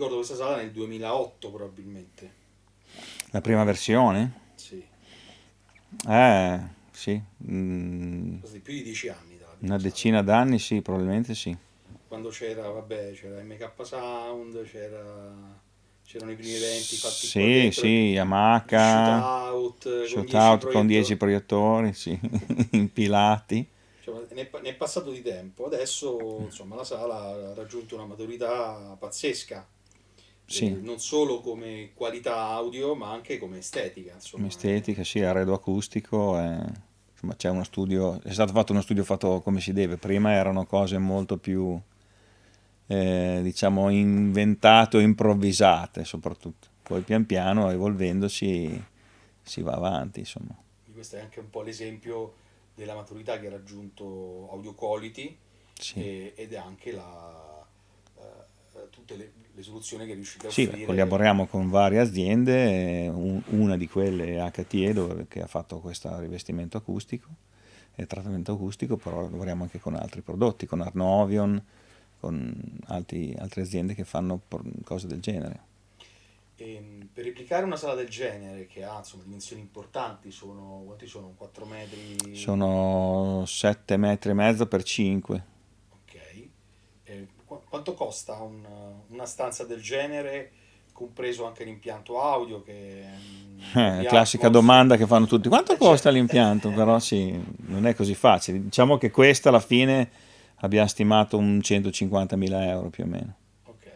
ricordo questa sala nel 2008 probabilmente. La prima versione? Sì. Eh, sì. Mm, più di dieci anni. Una decina d'anni, sì, probabilmente sì. Quando c'era, vabbè, c'era MK Sound, c'era c'erano i primi eventi fatti sì, sì, Yamaha shootout, shootout con 10 proiettori, sì, impilati cioè, ne, è passato di tempo adesso insomma la sala ha raggiunto una maturità pazzesca sì. eh, non solo come qualità audio ma anche come estetica insomma. estetica, sì, arredo acustico eh insomma c'è uno studio, è stato fatto uno studio fatto come si deve, prima erano cose molto più eh, diciamo inventate o improvvisate soprattutto, poi pian piano evolvendosi si va avanti insomma. Questo è anche un po' l'esempio della maturità che ha raggiunto Audio Quality sì. e, ed è anche la, tutte le, le, soluzioni che riuscite a sì, offrire. collaboriamo con varie aziende, un, una di quelle è HTE dove, che ha fatto questo rivestimento acustico e trattamento acustico, però lavoriamo anche con altri prodotti, con Arnovion, con altri, altre aziende che fanno cose del genere. E ehm, per replicare una sala del genere che ha insomma, dimensioni importanti, sono, quanti sono? 4 metri? Sono 7 metri e mezzo per 5. Quanto costa un, una stanza del genere, compreso anche l'impianto audio? Che, eh, classica Atmos. domanda che fanno tutti. Quanto eh, costa l'impianto? Però sì, non è così facile. Diciamo che questa alla fine abbiamo stimato un 150.000 euro più o meno. Ok,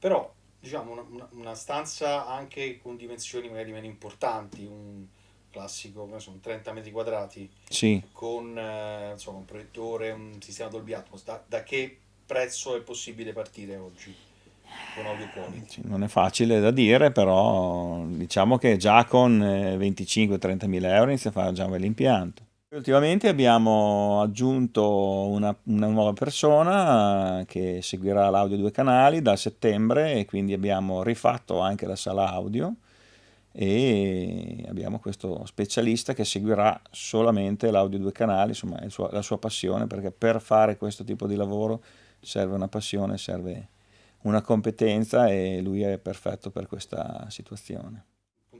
però diciamo una, una, stanza anche con dimensioni magari meno importanti, un classico, non so, un 30 metri quadrati, sì. con eh, insomma, un proiettore, un sistema Dolby Atmos, da, da, che prezzo è possibile partire oggi? Con audio quality? Non è facile da dire, però diciamo che già con 25-30 mila euro inizia a fare già un bel impianto. Ultimamente abbiamo aggiunto una, una, nuova persona che seguirà l'audio due canali da settembre e quindi abbiamo rifatto anche la sala audio e abbiamo questo specialista che seguirà solamente l'audio due canali, insomma è sua, la sua passione perché per fare questo tipo di lavoro serve una passione, serve una competenza e lui è perfetto per questa situazione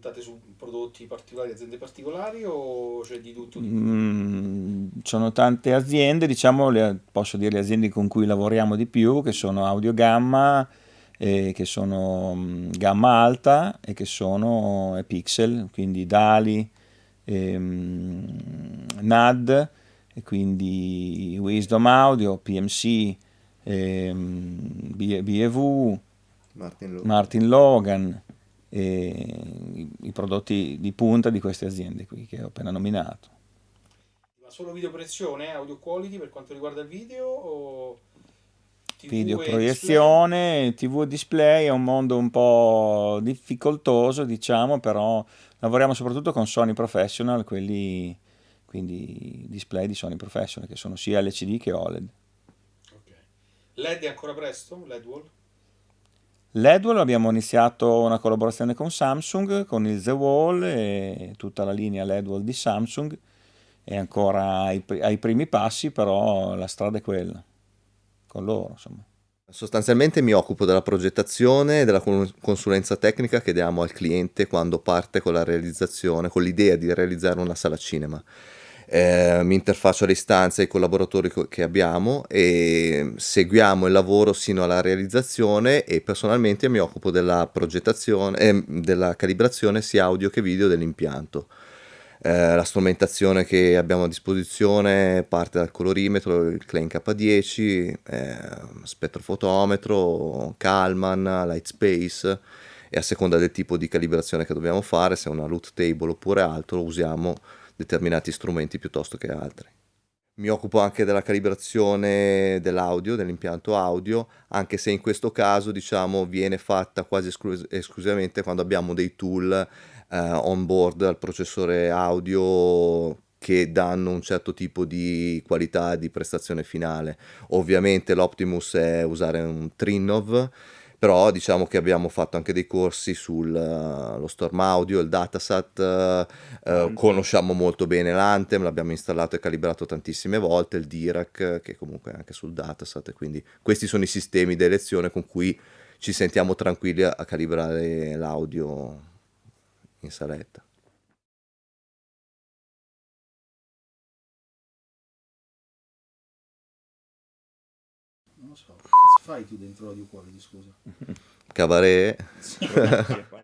puntate su prodotti particolari, aziende particolari o c'è di tutto? Mm, sono tante aziende, diciamo, le, posso dire le aziende con cui lavoriamo di più, che sono Audio Gamma, eh, che sono um, gamma alta e che sono eh, Pixel, quindi Dali, ehm, NAD, e quindi Wisdom Audio, PMC, BEV, Martin Logan. Martin Logan i, i, prodotti di punta di queste aziende qui che ho appena nominato. Ma solo video proiezione, audio quality per quanto riguarda il video o TV video proiezione, display? TV display è un mondo un po' difficoltoso diciamo, però lavoriamo soprattutto con Sony Professional, quelli quindi display di Sony Professional che sono sia LCD che OLED. LED è ancora presto? LED wall? L'Edwall abbiamo iniziato una collaborazione con Samsung, con il The Wall e tutta la linea Ledwall di Samsung, è ancora ai, ai, primi passi, però la strada è quella, con loro insomma. Sostanzialmente mi occupo della progettazione e della consulenza tecnica che diamo al cliente quando parte con la realizzazione, con l'idea di realizzare una sala cinema eh, mi interfaccio alle istanze ai collaboratori che abbiamo e seguiamo il lavoro sino alla realizzazione e personalmente mi occupo della progettazione eh, della calibrazione sia audio che video dell'impianto. Eh, la strumentazione che abbiamo a disposizione parte dal colorimetro, il Klein K10, eh, spettrofotometro, Kalman, Lightspace e a seconda del tipo di calibrazione che dobbiamo fare, se è una root table oppure altro, usiamo determinati strumenti piuttosto che altri. Mi occupo anche della calibrazione dell'audio, dell'impianto audio, anche se in questo caso diciamo viene fatta quasi esclus esclusivamente quando abbiamo dei tool eh, on board al processore audio che danno un certo tipo di qualità di prestazione finale. Ovviamente l'Optimus è usare un Trinov però diciamo che abbiamo fatto anche dei corsi sullo uh, Storm Audio, il Datasat, uh, conosciamo molto bene l'Anthem, l'abbiamo installato e calibrato tantissime volte, il Dirac che comunque è anche sul Datasat, quindi questi sono i sistemi di elezione con cui ci sentiamo tranquilli a calibrare l'audio in saletta. Lo so, che fai tu dentro l'audio quality, scusa? Cabaret.